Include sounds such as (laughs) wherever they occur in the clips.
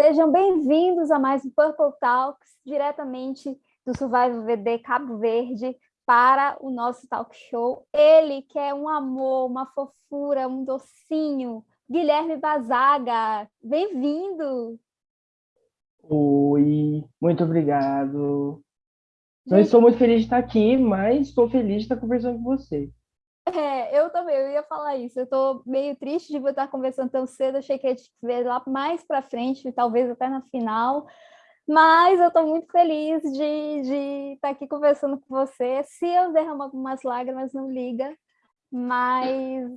Sejam bem-vindos a mais um Purple Talks, diretamente do Survival VD Cabo Verde, para o nosso talk show. Ele que é um amor, uma fofura, um docinho, Guilherme Bazaga. Bem-vindo! Oi, muito obrigado. Não estou muito feliz de estar aqui, mas estou feliz de estar conversando com você. É, eu também, eu ia falar isso. Eu estou meio triste de estar conversando tão cedo. Achei que ia te ver lá mais para frente, talvez até na final. Mas eu estou muito feliz de, de estar aqui conversando com você. Se eu derramar algumas lágrimas, não liga. Mas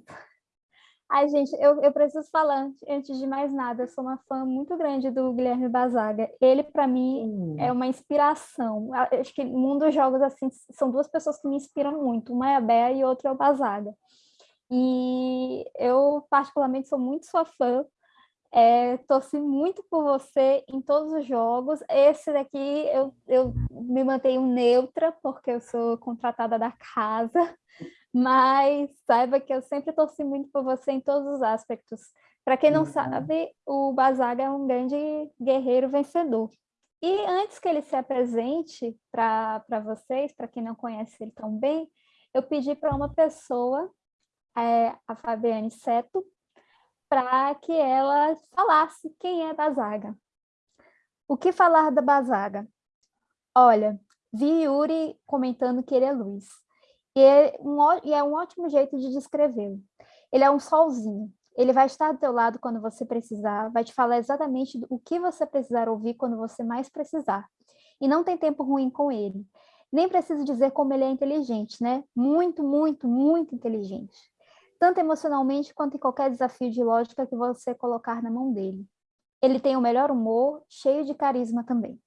Ai, gente, eu, eu preciso falar, antes de mais nada, eu sou uma fã muito grande do Guilherme Bazaga. Ele, para mim, hum. é uma inspiração. Acho que no mundo dos jogos, assim, são duas pessoas que me inspiram muito. Uma é a Bea e outra é o Bazaga. E eu, particularmente, sou muito sua fã. É, torci muito por você em todos os jogos. Esse daqui eu, eu me mantenho neutra, porque eu sou contratada da casa mas saiba que eu sempre torci muito por você em todos os aspectos. Para quem não uhum. sabe, o Bazaga é um grande guerreiro vencedor. E antes que ele se apresente para vocês, para quem não conhece ele tão bem, eu pedi para uma pessoa, é, a Fabiane Seto, para que ela falasse quem é Bazaga. O que falar da Bazaga? Olha, vi Yuri comentando que ele é luz. E é um, e é um ótimo jeito de descrevê-lo. Ele é um solzinho. Ele vai estar do teu lado quando você precisar, vai te falar exatamente o que você precisar ouvir quando você mais precisar. E não tem tempo ruim com ele. Nem preciso dizer como ele é inteligente, né? Muito, muito, muito inteligente. Tanto emocionalmente quanto em qualquer desafio de lógica que você colocar na mão dele. Ele tem o melhor humor, cheio de carisma também.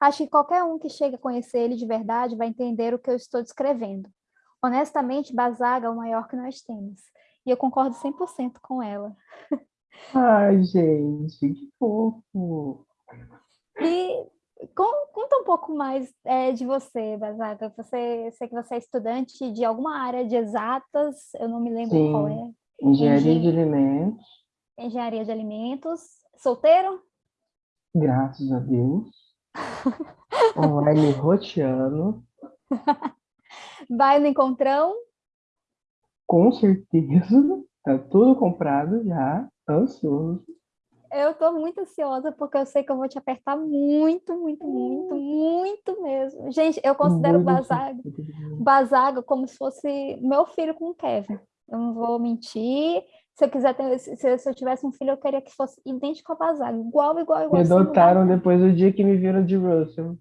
Acho que qualquer um que chegue a conhecer ele de verdade vai entender o que eu estou descrevendo. Honestamente, Bazaga é o maior que nós temos. E eu concordo 100% com ela. Ai, gente, que fofo! E conta um pouco mais é, de você, Bazaga. Você, sei que você é estudante de alguma área de exatas, eu não me lembro Sim. qual é. Engenharia de alimentos. Engenharia de alimentos. Solteiro? Graças a Deus. (laughs) Online roteando. Vai no encontrão? Com certeza. Tá tudo comprado já. Ansioso. Eu tô muito ansiosa porque eu sei que eu vou te apertar muito, muito, muito, muito mesmo. Gente, eu considero o Bazaga, Bazaga como se fosse meu filho com o Kevin. Eu não vou mentir. Se eu quiser ter, se, eu tivesse um filho, eu queria que fosse idêntico ao Bazaga, igual, igual, igual. Me adotaram depois do dia que me viram de Russell.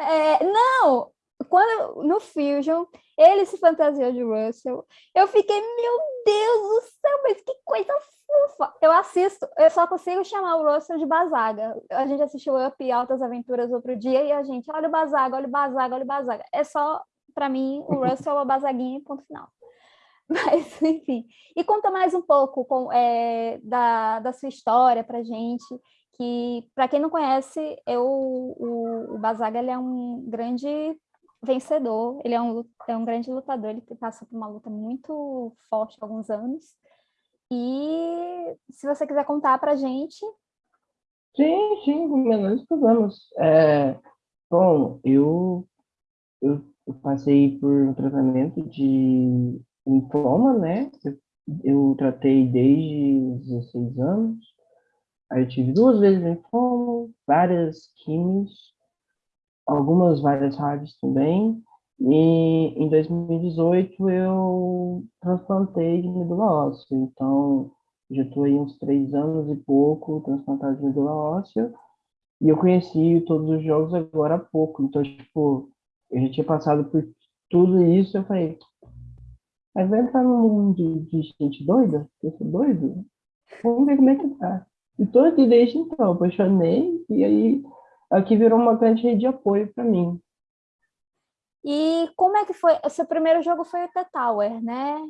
É, não, quando no Fusion ele se fantasiou de Russell, eu fiquei, meu Deus do céu, mas que coisa fofa! Eu assisto, eu só consigo chamar o Russell de Bazaga. A gente assistiu Up e Altas Aventuras outro dia e a gente, olha o Bazaga, olha o Bazaga, olha o Bazaga. É só, para mim, o Russell é o Bazaguinha ponto final. (laughs) Mas, enfim. E conta mais um pouco com, é, da, da sua história pra gente, que, para quem não conhece, eu, o, o Bazaga ele é um grande vencedor, ele é um, é um grande lutador, ele passou por uma luta muito forte há alguns anos. E se você quiser contar para a gente... Sim, sim, menores problemas. É, bom, eu, eu, eu, passei por um tratamento de linfoma, né? Eu, eu tratei desde 16 anos. Aí eu tive duas vezes linfoma, várias químicas, algumas várias rádios também. E em 2018 eu transplantei de medula óssea. Então, já estou aí uns três anos e pouco transplantado de medula óssea. E eu conheci todos os jogos agora há pouco. Então, tipo, eu já tinha passado por tudo isso. Eu falei, mas vai entrar num mundo de, gente doida? Eu sou doido? Vamos ver como é que tá. E aqui desde então, apaixonei. E aí aqui virou uma grande rede de apoio para mim. E como é que foi? O seu primeiro jogo foi o The Tower, né?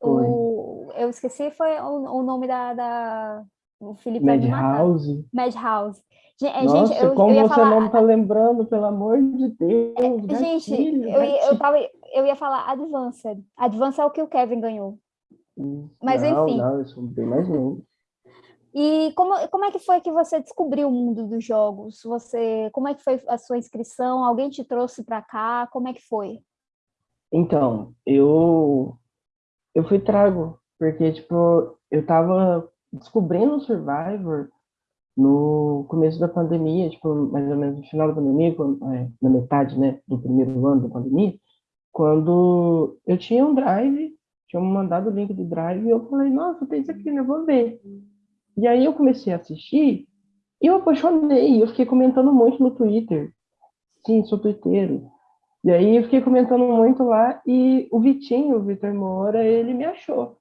O, eu esqueci foi o, o nome da, da o Felipe Madhouse. Madhouse. É, Nossa, gente, eu, como eu você falar... não está lembrando, pelo amor de Deus. É, gente, eu, eu, tava, eu ia falar Advanced. Advanced é o que o Kevin ganhou. Mas não, enfim. Não, eu sou bem mais novo. E como, como é que foi que você descobriu o mundo dos jogos? Você, como é que foi a sua inscrição? Alguém te trouxe para cá? Como é que foi? Então, eu eu fui trago, porque tipo, eu tava descobrindo o Survivor no começo da pandemia, tipo, mais ou menos no final da pandemia, quando, é, na metade, né, do primeiro ano da pandemia, quando eu tinha um drive, tinha mandado o link do drive e eu falei, nossa, tem isso aqui, né, vou ver. E aí eu comecei a assistir e eu apaixonei, eu fiquei comentando muito no Twitter. Sim, sou twitteiro. E aí eu fiquei comentando muito lá e o Vitinho, o Vitor Moura, ele me achou.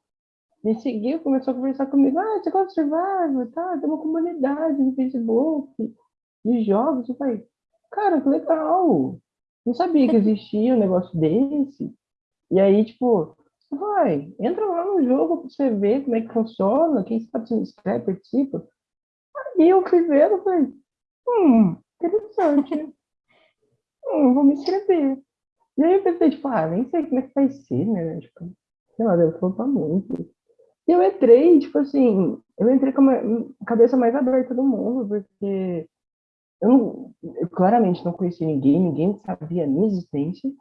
Me seguiu, começou a conversar comigo. Ah, você gosta de Survivor? Tá, tem uma comunidade no Facebook de jogos. Eu falei, cara, que legal. Não sabia que existia um negócio desse. E aí, tipo, vai, entra lá no jogo pra você ver como é que funciona, quem sabe se inscreve, participa. Aí eu fui vendo e falei, hum, interessante. (laughs) hum, vou me inscrever. E aí eu pensei, tipo, ah, nem sei como é que vai ser, né? Tipo, sei lá, deve flopar muito. E eu entrei, tipo assim, eu entrei com a cabeça mais aberta do mundo, porque eu, não, eu claramente não conhecia ninguém, ninguém sabia a minha existência.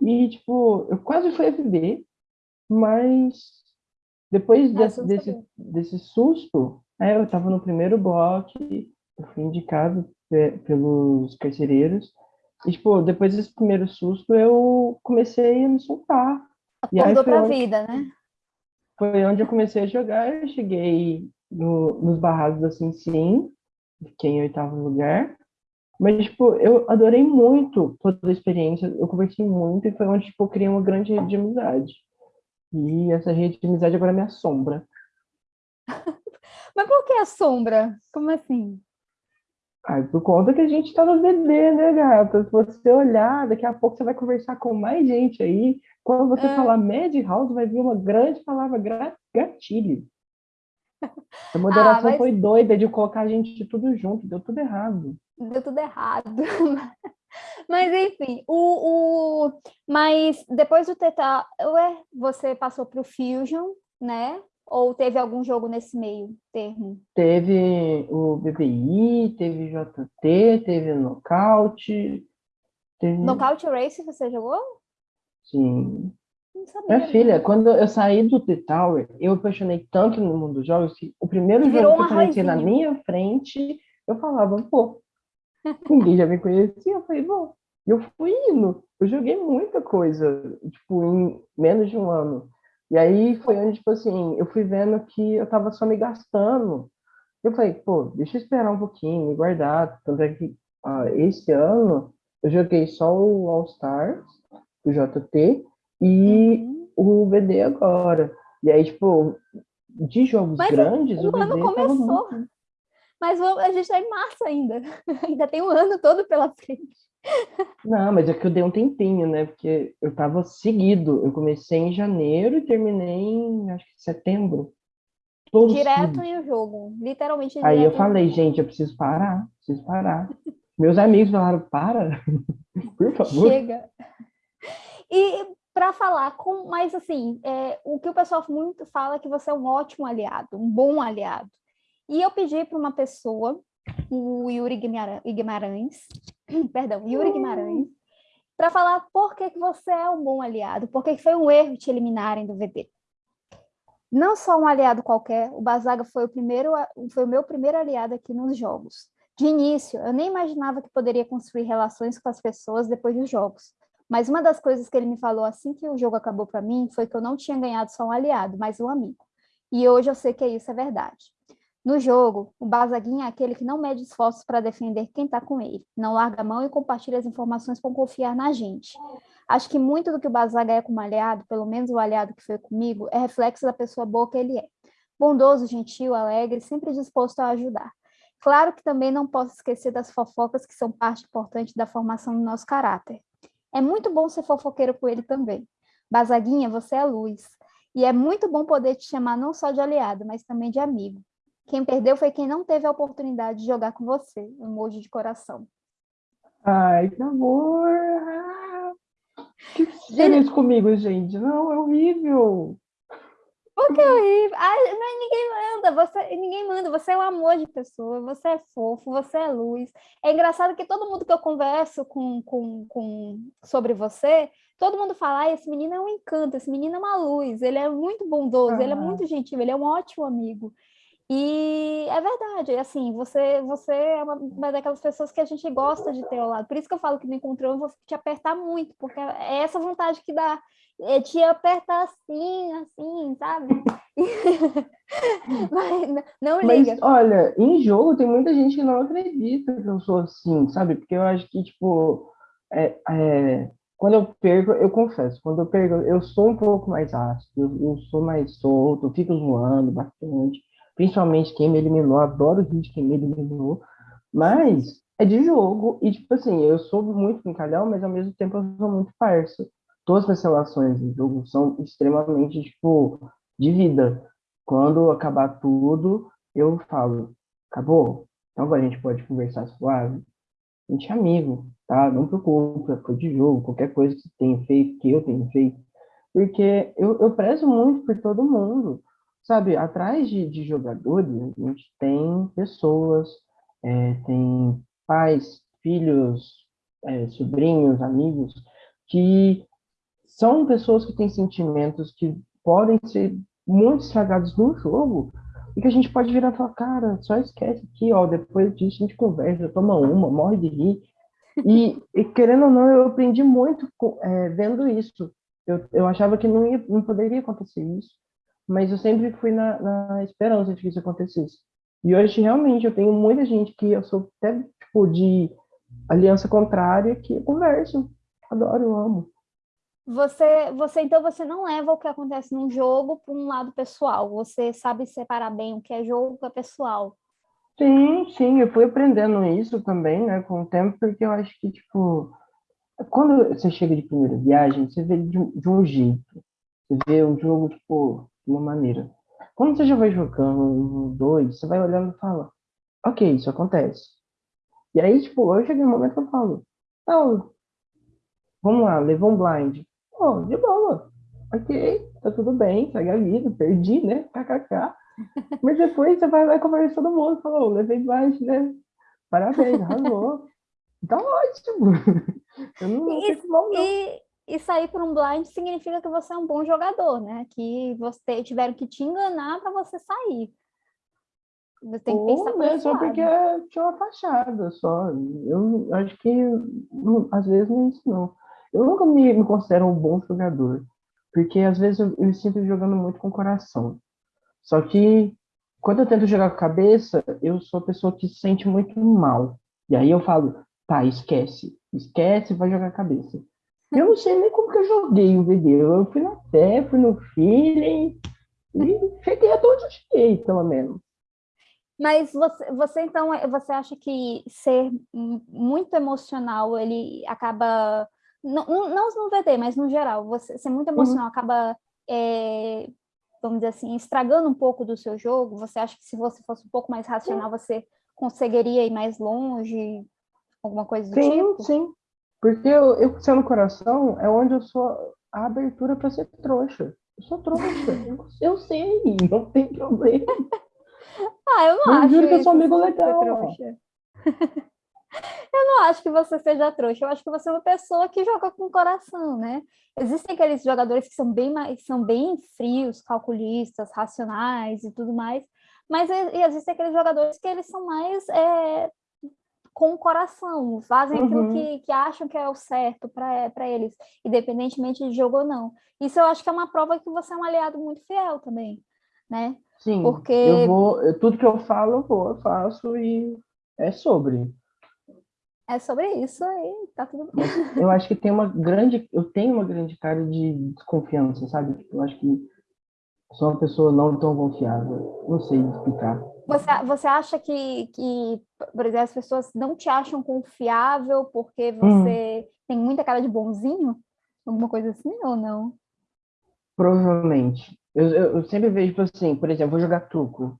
E, tipo, eu quase fui FB, mas depois desse, desse, desse susto, é, eu estava no primeiro bloco, eu fui indicado pelos carcereiros, e, tipo, depois desse primeiro susto, eu comecei a me soltar. Acordou pra onde, vida, né? Foi onde eu comecei a jogar, eu cheguei no, nos barrados da Sim Sim, fiquei em oitavo lugar, mas, tipo, eu adorei muito toda a experiência, eu conversei muito, e foi onde, tipo, eu criei uma grande rede de amizade. E essa rede de amizade agora me assombra. (laughs) Mas por que assombra? Como assim? Ai, por conta que a gente tá no VD, né, gata? Se você olhar, daqui a pouco você vai conversar com mais gente aí. Quando você é. falar Mad House, vai vir uma grande palavra gatilho. (laughs) A moderação ah, mas... foi doida de colocar a gente tudo junto, deu tudo errado. Deu tudo errado. (laughs) mas enfim, o, o... mas depois do Teta, ué, você passou para o Fusion, né? Ou teve algum jogo nesse meio termo? Teve o BBI, teve JT, teve Knockout. Teve... Knockout Race você jogou? Sim. Minha filha, quando eu saí do The Tower, eu apaixonei tanto no mundo dos jogos que o primeiro que jogo que aparecia na minha frente, eu falava, pô, (laughs) ninguém já me conhecia, eu falei, bom, eu fui indo, eu joguei muita coisa, tipo, em menos de um ano. E aí foi onde, tipo assim, eu fui vendo que eu tava só me gastando. Eu falei, pô, deixa eu esperar um pouquinho, me guardar. Tanto é que ah, esse ano eu joguei só o All Stars, o JT, e uhum. o VD agora. E aí, tipo, de jogos Mas grandes, o, o ano começou. Muito... Mas a gente tá em março ainda. (laughs) ainda tem um ano todo pela frente. Não, mas é que eu dei um tempinho, né? Porque eu tava seguido. Eu comecei em janeiro e terminei em, acho que setembro. Todo direto em jogo, literalmente. Aí eu falei, gente, eu preciso parar, preciso parar. Meus amigos falaram, para, (laughs) por favor. Chega. E para falar com, mas assim, é, o que o pessoal muito fala é que você é um ótimo aliado, um bom aliado. E eu pedi para uma pessoa o Yuri Guimarães, (clears throat) perdão, Yuri Guimarães, para falar por que, que você é um bom aliado, por que, que foi um erro te eliminarem do VD. Não só um aliado qualquer, o Bazaga foi o, primeiro, foi o meu primeiro aliado aqui nos jogos. De início, eu nem imaginava que poderia construir relações com as pessoas depois dos jogos. Mas uma das coisas que ele me falou assim que o jogo acabou para mim foi que eu não tinha ganhado só um aliado, mas um amigo. E hoje eu sei que isso é verdade. No jogo, o Bazaguinha é aquele que não mede esforços para defender quem está com ele, não larga a mão e compartilha as informações para confiar na gente. Acho que muito do que o Bazaga é como aliado, pelo menos o aliado que foi comigo, é reflexo da pessoa boa que ele é. Bondoso, gentil, alegre, sempre disposto a ajudar. Claro que também não posso esquecer das fofocas que são parte importante da formação do nosso caráter. É muito bom ser fofoqueiro com ele também. Bazaguinha, você é luz. E é muito bom poder te chamar não só de aliado, mas também de amigo. Quem perdeu foi quem não teve a oportunidade de jogar com você. Emoji de coração. Ai, que amor! Que feliz comigo, gente. Não, é horrível. Porque é horrível. Ai, mas ninguém manda, você, ninguém manda, você é um amor de pessoa, você é fofo, você é luz. É engraçado que todo mundo que eu converso com, com, com sobre você, todo mundo fala, ah, esse menino é um encanto, esse menino é uma luz, ele é muito bondoso, ele é muito gentil, ele é um ótimo amigo. E é verdade, assim, você, você é uma, uma, daquelas pessoas que a gente gosta de ter ao lado. Por isso que eu falo que no encontrão eu vou te apertar muito, porque é essa vontade que dá, é te apertar assim, assim, sabe? (laughs) Mas não liga. Mas, olha, em jogo tem muita gente que não acredita que eu sou assim, sabe? Porque eu acho que, tipo, é, é, quando eu perco, eu confesso, quando eu perco, eu sou um pouco mais ácido, eu, eu sou mais solto, eu fico zoando bastante principalmente quem me eliminou, adoro rir de quem me eliminou, mas é de jogo, e tipo assim, eu sou muito brincalhão, mas ao mesmo tempo eu sou muito parça. Todas as relações de jogo são extremamente, tipo, de vida. Quando acabar tudo, eu falo, acabou? Então agora a gente pode conversar suave. A gente é amigo, tá? Não preocupa, foi de jogo, qualquer coisa que você tenha feito, que eu tenha feito. Porque eu, eu prezo muito por todo mundo sabe, atrás de, de jogadores, a gente tem pessoas, é, tem pais, filhos, é, sobrinhos, amigos, que são pessoas que têm sentimentos que podem ser muito estragados no jogo, e que a gente pode virar e falar, cara, só esquece aqui, ó, depois disso a gente conversa, toma uma, morre de rir. E, e querendo ou não, eu aprendi muito é, vendo isso. Eu, eu achava que não, ia, não poderia acontecer isso mas eu sempre fui na, na esperança de que isso acontecesse. E hoje, realmente, eu tenho muita gente que eu sou até, tipo, de aliança contrária, que eu converso. Adoro, eu amo. Você, você, então, você não leva o que acontece num jogo para um lado pessoal. Você sabe separar bem o que é jogo e o que é pessoal. Sim, sim, eu fui aprendendo isso também, né, com o tempo, porque eu acho que, tipo, quando você chega de primeira viagem, você vê de, de um jeito. Você vê um jogo, tipo, uma maneira. Quando você já vai jogando um, dois, você vai olhando e fala, ok, isso acontece. E aí, tipo, eu cheguei no momento que eu falo, não, vamos lá, levou um blind. Oh, de boa. Ok, tá tudo bem, segue a vida, perdi, né? KKK. Mas depois você vai lá conversar todo mundo, falou, levei blind, né? Parabéns, arrasou. (laughs) Tá ótimo. (laughs) Eu não, não e, não. E, e sair por um blind significa que você é um bom jogador, né? Que você tiveram que te enganar para você sair. Você tem que pensar Ou, né, só porque tinha uma fachada só. Eu acho que às vezes não é isso não. Eu nunca me, me considero um bom jogador, porque às vezes eu, eu me sinto jogando muito com o coração. Só que quando eu tento jogar com a cabeça, eu sou a pessoa que se sente muito mal. E aí eu falo, tá, esquece, esquece, vai jogar a cabeça. Eu não sei nem como que eu joguei o vídeo. Eu fui na fé, fui no feeling e cheguei até onde eu cheguei, pelo menos. Mas você, você então, você acha que ser muito emocional, ele acaba, não, não no VD, mas no geral, você ser muito emocional uhum. acaba, é, vamos dizer assim, estragando um pouco do seu jogo? Você acha que se você fosse um pouco mais racional, você conseguiria ir mais longe? Alguma coisa do sim, tipo? Sim, sim. Porque eu, eu sendo coração é onde eu sou a abertura para ser trouxa. Eu sou trouxa. (laughs) eu, sei, não tem problema. (laughs) ah, eu não eu acho. juro que eu sou amigo legal. (laughs) eu não acho que você seja trouxa, eu acho que você é uma pessoa que joga com coração, né? Existem aqueles jogadores que são bem mais, são bem frios, calculistas, racionais e tudo mais, mas existem aqueles jogadores que eles são mais é, com o coração, fazem uhum. aquilo que, que acham que é o certo para eles, independentemente de jogo ou não. Isso eu acho que é uma prova que você é um aliado muito fiel também, né? Sim, Porque... eu vou, tudo que eu falo, eu vou, eu faço e é sobre. É sobre isso aí, tá tudo bem. Eu acho que tem uma grande, eu tenho uma grande cara de desconfiança, sabe? Eu acho que sou uma pessoa não tão confiável, não sei explicar. Você, você acha que, que, por exemplo, as pessoas não te acham confiável porque você hum. tem muita cara de bonzinho? Alguma coisa assim ou não? Provavelmente. Eu, eu, eu sempre vejo, tipo assim, por exemplo, vou jogar truco.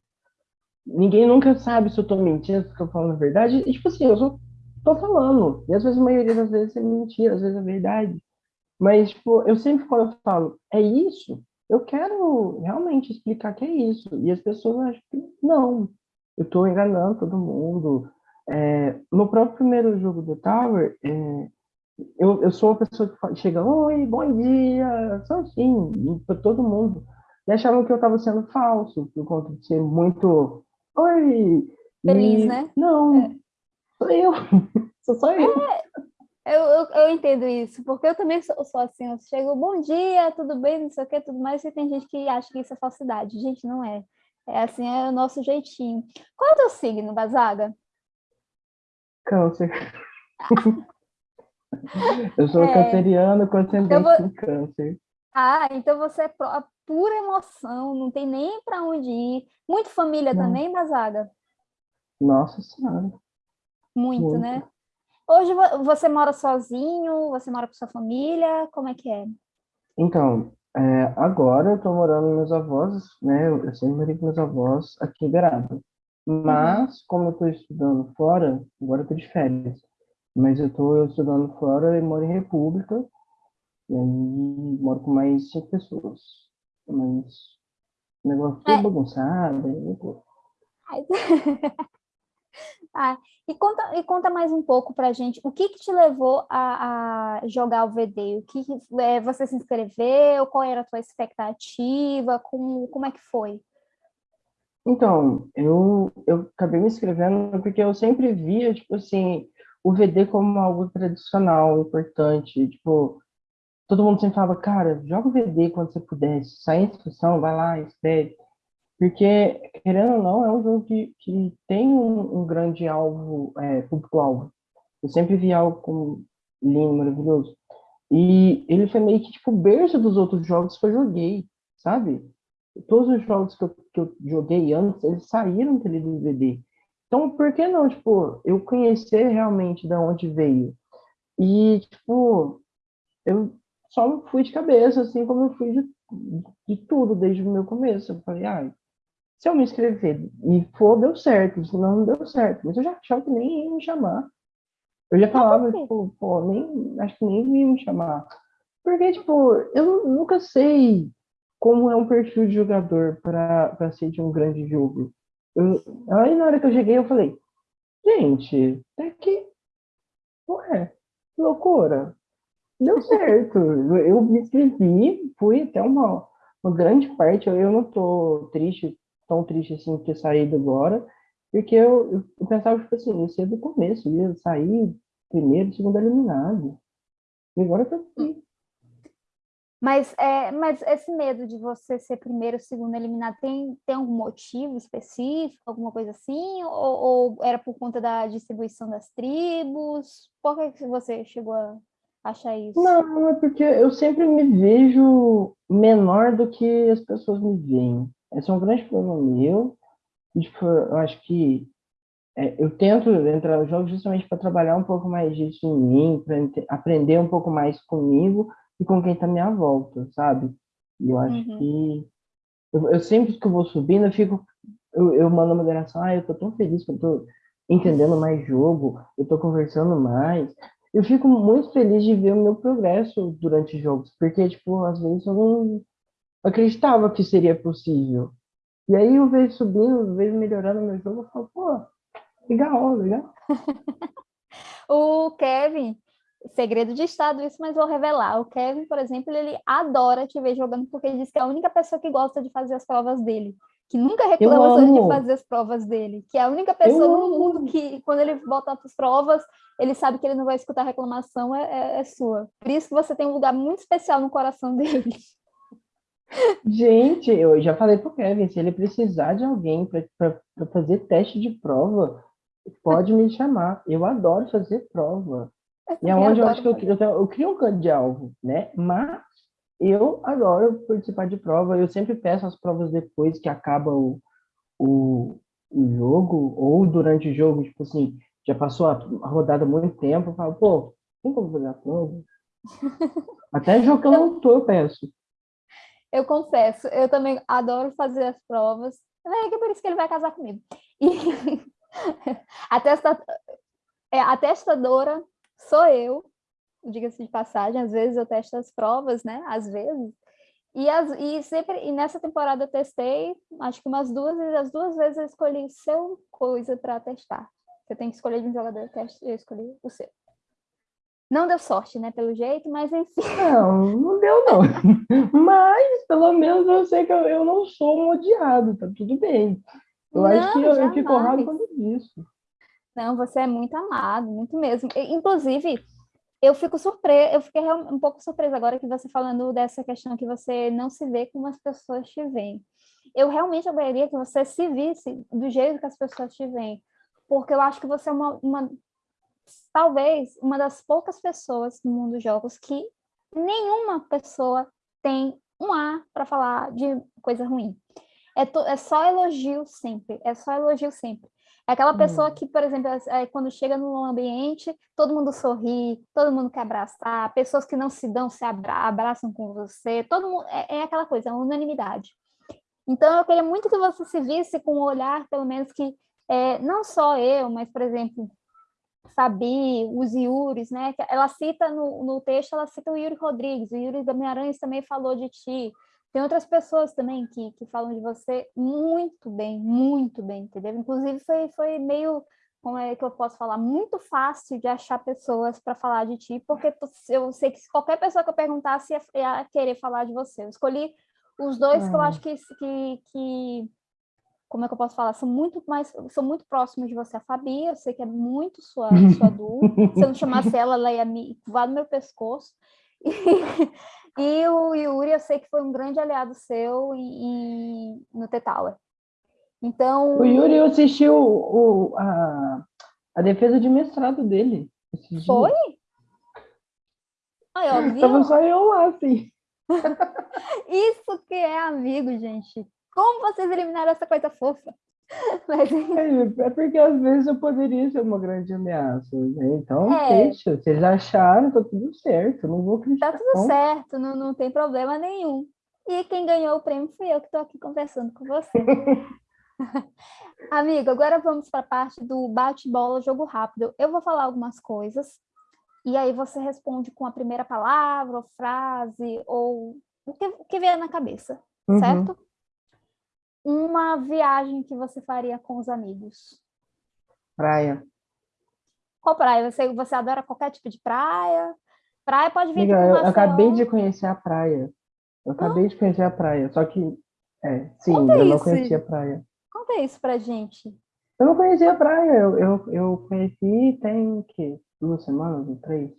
Ninguém nunca sabe se eu tô mentindo, se eu falando a verdade. E, tipo assim, eu só tô falando. E às vezes, a maioria das vezes é mentira, às vezes é verdade. Mas, tipo, eu sempre quando eu falo, é isso, eu quero realmente explicar que é isso. E as pessoas acham que não, eu estou enganando todo mundo. É, no próprio primeiro jogo do Tower, é, eu, eu sou a pessoa que chega, oi, bom dia, sou assim, para todo mundo. E achavam que eu estava sendo falso, por conta de ser muito, oi. Feliz, e, né? Não, é. sou eu, (laughs) sou só eu. É, eu, eu, eu, entendo isso, porque eu também sou, sou assim, eu chego, bom dia, tudo bem, não sei o que, tudo mais, e tem gente que acha que isso é falsidade. Gente, não é. É assim, é o nosso jeitinho. Qual é o teu signo, Bazaga? Câncer. (laughs) eu sou é. canceriano com ascendente vou... em câncer. Ah, então você é pura emoção, não tem nem para onde ir. Muito família não. também, Bazaga? Nossa Senhora. Muito, Muito, né? Hoje você mora sozinho? Você mora com sua família? Como é que é? Então, é, agora eu estou morando com meus avós, né? Eu sempre morei com meus avós aqui em Beraba. Mas, uhum. como eu estou estudando fora, agora eu estou de férias. Mas eu estou estudando fora e moro em República. E aí moro com mais cinco pessoas. Mas o negócio tudo é. bagunçado. Aí, (laughs) Ah, e, conta, e conta mais um pouco para a gente, o que, que te levou a, a jogar o VD? O que, é, você se inscreveu? Qual era a tua expectativa? Como, como é que foi? Então, eu, eu acabei me inscrevendo porque eu sempre via, tipo assim, o VD como algo tradicional, importante, tipo, todo mundo sempre falava, cara, joga o VD quando você puder, sai a inscrição, vai lá, escreve. Porque, querendo ou não, é um jogo que, que tem um, um grande alvo, é, público-alvo. Eu sempre vi algo como lindo, maravilhoso. E ele foi meio que, tipo, berço dos outros jogos que eu joguei, sabe? Todos os jogos que eu, que eu joguei antes, eles saíram daquele DVD. Então, por que não, tipo, eu conhecer realmente de onde veio? E, tipo, eu só fui de cabeça, assim como eu fui de, de tudo desde o meu começo. Eu falei, ah, se eu me inscrever e for, deu certo, senão não deu certo. Mas eu já achava que nem ia me chamar. Eu já falava, tipo, pô, nem, acho que nem ia me chamar. Porque, tipo, eu nunca sei como é um perfil de jogador para ser de um grande jogo. Eu, aí na hora que eu cheguei, eu falei, gente, até que, ué, loucura. Deu certo. eu me inscrevi, fui até uma, uma grande parte, eu não tô triste tão triste assim ter saído agora, porque eu, eu, eu pensava, tipo assim, ia ser do começo, ia sair primeiro, segundo eliminado. E agora eu tô aqui. Mas, é, mas esse medo de você ser primeiro, segundo eliminado, tem, tem algum motivo específico, alguma coisa assim? Ou, ou era por conta da distribuição das tribos? Por que você chegou a achar isso? Não, é porque eu sempre me vejo menor do que as pessoas me veem. Esse é um grande problema meu. Tipo, eu acho que é, eu tento entrar nos jogos justamente para trabalhar um pouco mais disso em mim, para aprender um pouco mais comigo e com quem está à minha volta, sabe? E eu acho uhum. que eu, eu, sempre que eu vou subindo, eu fico eu, eu mando uma moderação, ah, eu tô tão feliz que eu tô entendendo mais jogo, eu tô conversando mais. Eu fico muito feliz de ver o meu progresso durante jogos, porque, tipo, às vezes eu não, acreditava que seria possível. E aí eu vejo subindo, eu vejo melhorando meu jogo, eu falo, pô, legal, legal. (laughs) o Kevin, segredo de estado isso, mas vou revelar. O Kevin, por exemplo, ele adora te ver jogando porque ele diz que é a única pessoa que gosta de fazer as provas dele, que nunca reclama de fazer as provas dele, que é a única pessoa eu no mundo que, quando ele para as provas, ele sabe que ele não vai escutar reclamação, é, é, é sua. Por isso que você tem um lugar muito especial no coração (laughs) dele. Gente, eu já falei pro Kevin, se ele precisar de alguém para fazer teste de prova, pode me chamar. Eu adoro fazer prova. e aonde é eu acho que eu, eu, eu, crio um canto de alvo, né? Mas eu adoro participar de prova. Eu sempre peço as provas depois que acaba o, o, o jogo, ou durante o jogo, tipo assim, já passou a, a rodada muito tempo, eu falo, pô, tem como fazer a prova? (laughs) Até jogo que eu não tô, eu peço. Eu confesso, eu também adoro fazer as provas. É que é por isso que ele vai casar comigo. E (laughs) a, testa... é, a testadora sou eu, diga-se de passagem, às vezes eu testo as provas, né? Às vezes. E, as, e, sempre, e nessa temporada eu testei, acho que umas duas, e as duas vezes eu escolhi seu coisa para testar. Você tem que escolher de um jogador, eu escolhi o seu. Não deu sorte, né, pelo jeito, mas enfim. (laughs) Não, não deu não. (laughs) mas, pelo menos, eu sei que eu, eu não sou um odiado, tá tudo bem. Eu não, acho que eu, eu fico honrado quando disso. Não, você é muito amado, muito mesmo. Inclusive, eu fico surpresa, eu fiquei um pouco surpresa agora que você falando dessa questão que você não se vê como as pessoas te veem. Eu realmente adoraria que você se visse do jeito que as pessoas te veem, porque eu acho que você é uma, uma talvez uma das poucas pessoas no mundo dos jogos que nenhuma pessoa tem um A para falar de coisa ruim. É, to, é só elogio sempre, é só elogio sempre. É aquela pessoa hum. que, por exemplo, é, quando chega num ambiente, todo mundo sorri, todo mundo quer abraçar, pessoas que não se dão se abra abraçam com você, todo mundo, é, é aquela coisa, é unanimidade. Então, eu queria muito que você se visse com um olhar, pelo menos, que é, não só eu, mas, por exemplo, Fabi, os Yuris, né? Ela cita no, no texto, ela cita o Yuri Rodrigues, o Yuri Guimarães também falou de ti, tem outras pessoas também que, que falam de você muito bem, muito bem, entendeu? Inclusive foi, foi meio, como é que eu posso falar, muito fácil de achar pessoas para falar de ti, porque eu sei que qualquer pessoa que eu perguntasse ia, ia querer falar de você. Eu escolhi os dois que eu acho que, que, que, como é que eu posso falar, são muito mais, são muito próximos de você. A Fabi, eu sei que é muito sua, (laughs) sua Du. Se eu não chamasse ela, ela ia me voar no meu pescoço. E, (laughs) e o Yuri, eu sei que foi um grande aliado seu e, no T-Tower. Então... O Yuri assistiu o, a, a defesa de mestrado dele. Foi? Ai, ó, Tava só eu lá, assim. (laughs) Isso que é amigo, gente. Como vocês eliminaram essa coisa fofa? (laughs) Mas... É, é, porque às vezes eu poderia ser uma grande ameaça, né? Então, é. deixa. Vocês acharam, tá tudo certo. Não vou criticar. Tá tudo certo, não, não tem problema nenhum. E quem ganhou o prêmio fui eu que estou aqui conversando com você. (laughs) Amigo, agora vamos para a parte do bate-bola, jogo rápido. Eu vou falar algumas coisas e aí você responde com a primeira palavra, ou frase, ou o que, o que vier na cabeça, uhum. certo? Uma viagem que você faria com os amigos? Praia. Qual praia? Você, você adora qualquer tipo de praia? Praia pode vir Amiga, eu, eu acabei de conhecer a praia. Eu acabei ah. de conhecer a praia, só que, é, sim, Conta eu isso. não conhecia a praia. Conta isso pra gente. Eu não conhecia a praia, eu, eu, eu conheci tem, que, duas semanas, três?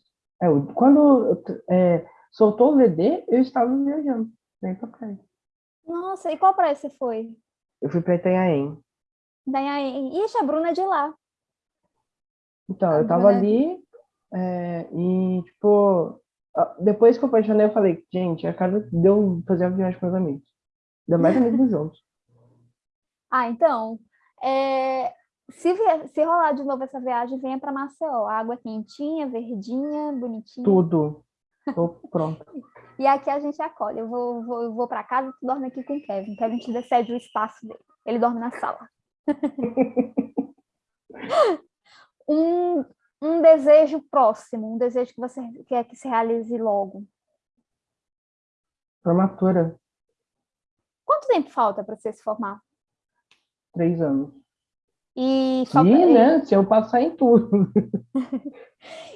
É, quando é, soltou o VD, eu estava viajando, vem pra praia. Nossa, e qual praia você foi? Eu fui para Itanhaém. Itanhaém. Ixi, a Bruna é de lá. Então, a eu tava Bruna... É ali é, e, tipo, depois que eu apaixonei, eu falei, gente, a cara deu fazer uma viagem com meus amigos. Ainda mais amigos juntos. (laughs) Ah, então, é, se, se rolar de novo essa viagem, venha para Maceió. água quentinha, verdinha, bonitinha. Tudo. Tô pronto. (laughs) E aqui a gente acolhe. Eu vou, vou, eu vou para casa, tu dorme aqui com o Kevin. Kevin te cede o espaço dele. Ele dorme na sala. (laughs) um, um desejo próximo, um desejo que você quer que se realize logo. Formatura. Quanto tempo falta para você se formar? Três anos. E, e né? Se eu passar em tudo. (laughs)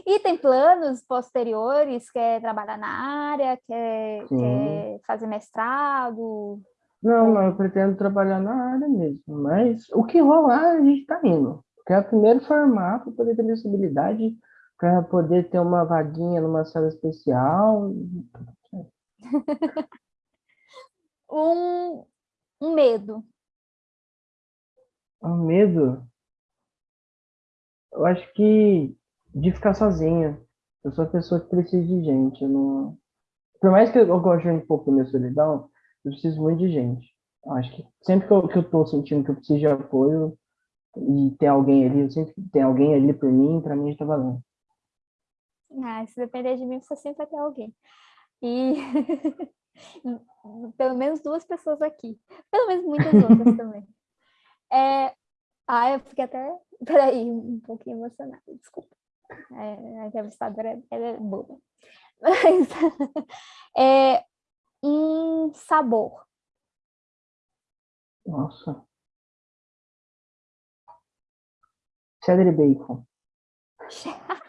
e tem planos posteriores? Quer trabalhar na área? Quer, quer fazer mestrado? Não, não, eu pretendo trabalhar na área mesmo. Mas o que rolar, a gente está indo. Quero primeiro formar para poder ter visibilidade, para poder ter uma vaguinha numa sala especial. (laughs) um, um medo um medo, eu acho que de ficar sozinha. Eu sou a pessoa que precisa de gente. Não... Por mais que eu goste um pouco da minha solidão, eu preciso muito de gente. Eu acho que sempre que eu, que eu tô sentindo que eu preciso de apoio e tem alguém ali, eu sempre tem alguém ali por mim, para mim está valendo. Ah, se depender de mim, você sempre vai ter alguém. E (laughs) pelo menos duas pessoas aqui. Pelo menos muitas outras (laughs) também. É... Ah, eu fiquei até, (laughs) peraí, um pouquinho emocionada, desculpa. É, a entrevistadora é, é boba. Mas, (laughs) é, em sabor. Nossa. Cheddar e bacon. (laughs)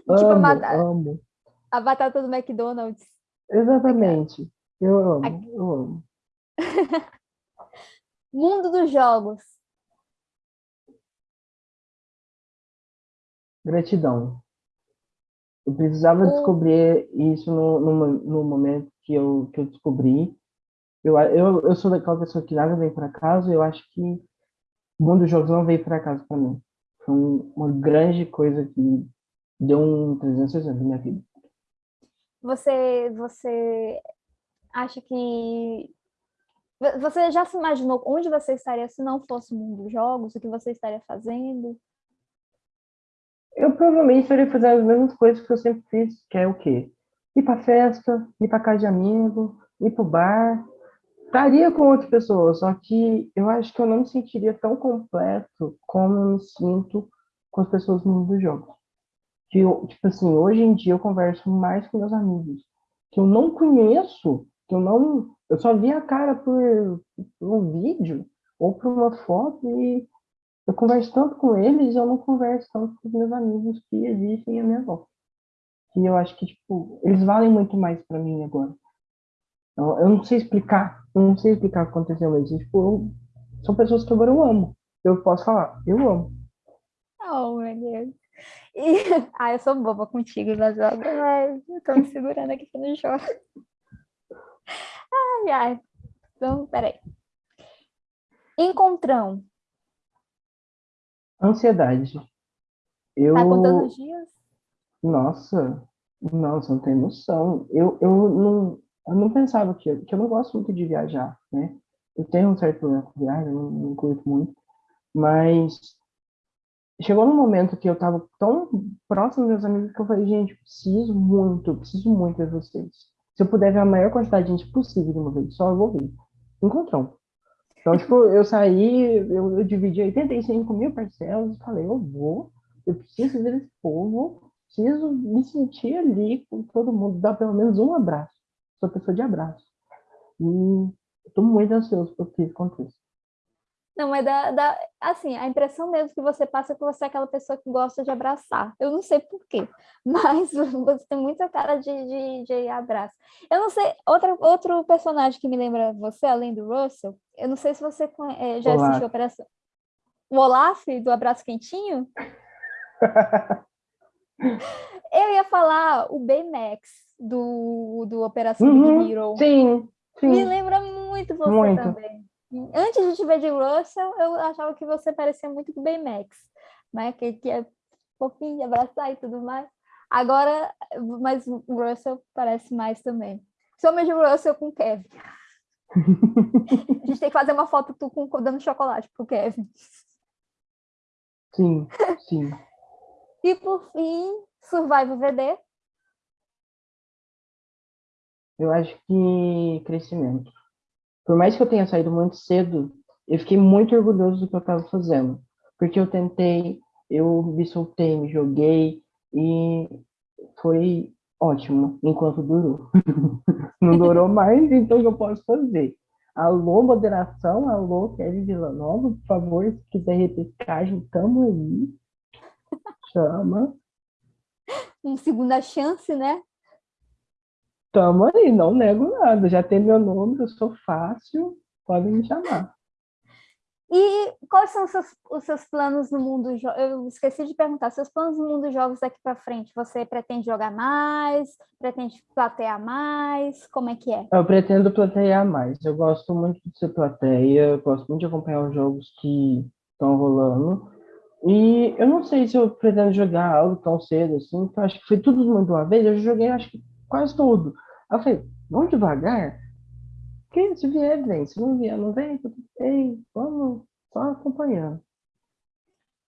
tipo amo, a, batata, amo. a batata do McDonald's. Exatamente. Eu amo, Aqui. eu amo. Mundo dos jogos. Gratidão. Eu precisava O- descobrir isso no, no, no momento que eu, que eu descobri. Eu, eu, eu sou daquela pessoa que nada vem por acaso, eu acho que o mundo dos jogos não veio por acaso para mim. Foi um- uma grande coisa que deu um 360 na minha vida. Você, você acha que você já se imaginou onde você estaria se não fosse o mundo dos jogos? O que você estaria fazendo? Eu provavelmente estaria fazendo as mesmas coisas que eu sempre fiz, que é o quê? Ir pra festa, ir pra casa de amigo, ir pro bar. Estaria com outras pessoas, só que eu acho que eu não me sentiria tão completo como eu me sinto com as pessoas no mundo dos jogos. Que eu, tipo assim, hoje em dia eu converso mais com meus amigos, que eu não conheço, que eu não. Eu só vi a cara por, um vídeo ou por uma foto e eu converso tanto com eles e eu não converso tanto com os meus amigos que existem à minha volta. Que eu acho que, tipo, eles valem muito mais pra mim agora. Eu, eu não sei explicar, eu não sei explicar o que aconteceu, mas, tipo, eu- são pessoas que agora eu amo. Eu posso falar, eu amo. Oh, meu Deus. (laughs) E... Ah, eu sou boba contigo jogos, mas eu tô me segurando aqui que não. Ai. Então, peraí. Encontrão. Ansiedade. Eu, Tá contando os dias? nossa, não, você não tem noção. Eu, eu, não, eu não pensava que, que eu não gosto muito de viajar, né? Eu tenho um certo problema com viagem, não, não curto muito, mas chegou num momento que eu tava tão próximo dos meus amigos que eu falei, gente, preciso muito, preciso muito de vocês. Se eu puder ver a maior quantidade de gente possível de uma vez, só eu vou ver. Encontrão. Então, tipo, eu saí, eu, eu dividi 85 mil parcelas e falei, eu vou, eu preciso ver esse povo, preciso me sentir ali com todo mundo, dar pelo menos um abraço. Sou pessoa de abraço. E tô muito ansioso por que isso aconteça. Não, mas dá, dá, assim, a impressão mesmo que você passa é que você é aquela pessoa que gosta de abraçar. Eu não sei por quê, (laughs) mas você tem muita cara de, de, de abraço. Eu não sei, outra, outro personagem que me lembra você, além do Russell, eu não sei se você eh, já Olaf. assistiu a Operação... O Olaf, do Abraço Quentinho? (laughs) Eu ia falar o Baymax, do, do Operação Uhum, Big Hero. Sim, Me sim. lembra muito você Muito. também. Antes de te ver de Russell, eu achava que você parecia muito com o Baymax, né? Que, que é fofinho de abraçar e tudo mais. Agora, mas o Russell parece mais também. Somente o Russell com o Kevin. (laughs) A gente tem que fazer uma foto tu com dando chocolate pro Kevin. Sim, sim. E por fim, Survival VD. Eu acho que crescimento. Por mais que eu tenha saído muito cedo, eu fiquei muito orgulhoso do que eu estava fazendo. Porque eu tentei, eu me soltei, me joguei e foi ótimo enquanto durou. (laughs) Não durou mais, então eu posso fazer? Alô, moderação, alô, Kevin Villanova, por favor, se quiser repescagem, tamo aí. Chama. (laughs) Uma segunda chance, né? Tamo aí, não nego nada. Já tem meu nome, eu sou fácil, podem me chamar. E quais são os seus, os seus planos no mundo? Eu esqueci de perguntar. Seus planos no mundo dos jogos daqui para frente? Você pretende jogar mais? Pretende platear mais? Como é que é? Eu pretendo platear mais. Eu gosto muito de ser plateia, eu gosto muito de acompanhar os jogos que estão rolando. E eu não sei se eu pretendo jogar algo tão cedo assim, eu acho que foi tudo de uma vez. Eu joguei, acho que quase tudo. Aí eu falei, vamos devagar? Porque se vier, vem. Se não vier, não vem. tudo bem. Vamos só acompanhando.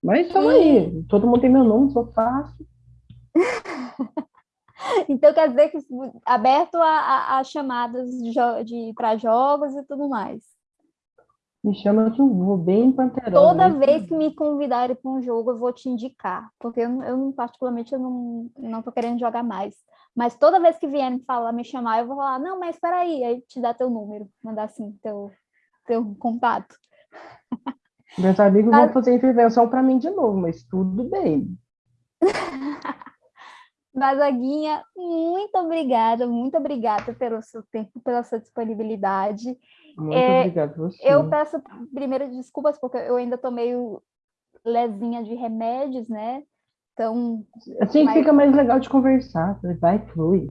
Mas estamos aí. Todo mundo tem meu nome, sou fácil. (laughs) Então quer dizer que aberto a, a- a chamadas de, de para jogos e tudo mais. Me chama que eu vou bem panterosa. Toda vez que me convidarem para um jogo, eu vou te indicar, porque eu, eu particularmente, eu não, não tô querendo jogar mais. Mas toda vez que vierem falar, me chamar, eu vou falar, não, mas espera aí, aí te dá teu número, mandar assim, teu, teu contato. (laughs) Meus amigos vão fazer intervenção para mim de novo, mas tudo bem. (laughs) Bazaguinha, muito obrigada, muito obrigada pelo seu tempo, pela sua disponibilidade. Muito é, obrigado você. Eu peço primeiro desculpas, porque eu ainda tô meio lesinha de remédios, né? Então. Assim mas... fica mais legal de conversar, vai, flui.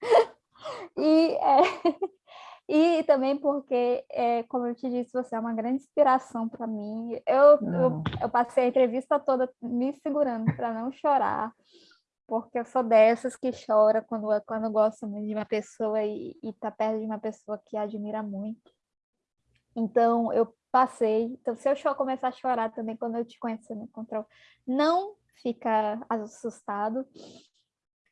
(laughs) e, é, (laughs) e também porque, é, como eu te disse, você é uma grande inspiração para mim. Eu, eu, eu passei a entrevista toda me segurando para não chorar porque eu sou dessas que chora quando, quando gosta muito de uma pessoa e está perto de uma pessoa que admira muito. Então, eu passei. Então, se eu começar a chorar também quando eu te conhecer no controle, não fica assustado.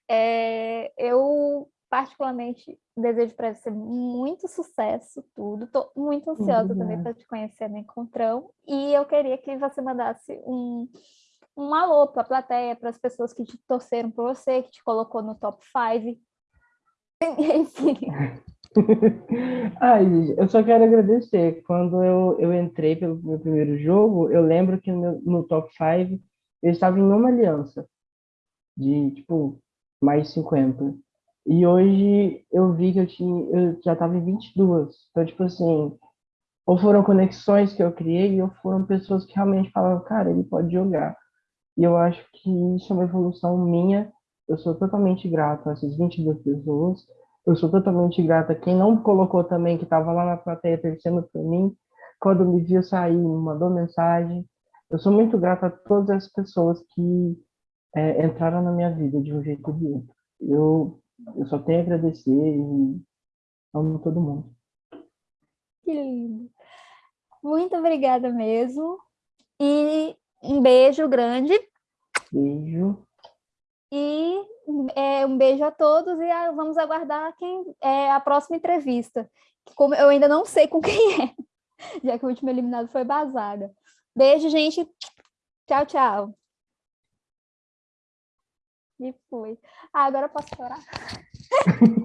É, eu, particularmente, desejo para você muito sucesso, tudo. Estou muito ansiosa também para te conhecer no encontrão. E eu queria que você mandasse um um alô para a plateia, para as pessoas que te torceram por você, que te colocou no top 5. (laughs) Enfim. (laughs) Ai, eu só quero agradecer. Quando eu, eu entrei pelo meu primeiro jogo, eu lembro que no, no top 5 eu estava em uma aliança de, tipo, mais 50. E hoje eu vi que eu, tinha, eu já estava em 22. Então, tipo assim, ou foram conexões que eu criei, ou foram pessoas que realmente falavam, cara, ele pode jogar. E eu acho que isso é uma evolução minha. Eu sou totalmente grato a essas 22 pessoas. Eu sou totalmente grato a quem não colocou também, que estava lá na plateia torcendo por mim. Quando me viu sair, me mandou mensagem. Eu sou muito grato a todas as pessoas que é, entraram na minha vida de um jeito ou de outro. Eu, eu só tenho a agradecer e amo todo mundo. Que lindo. Muito obrigada mesmo. E um beijo grande. Beijo. E é, um beijo a todos e a, vamos aguardar quem é a próxima entrevista. Como eu ainda não sei com quem é, (laughs) já que o último eliminado foi Bazaga. Beijo, gente. Tchau, tchau. E foi. Ah, agora eu posso chorar? (laughs)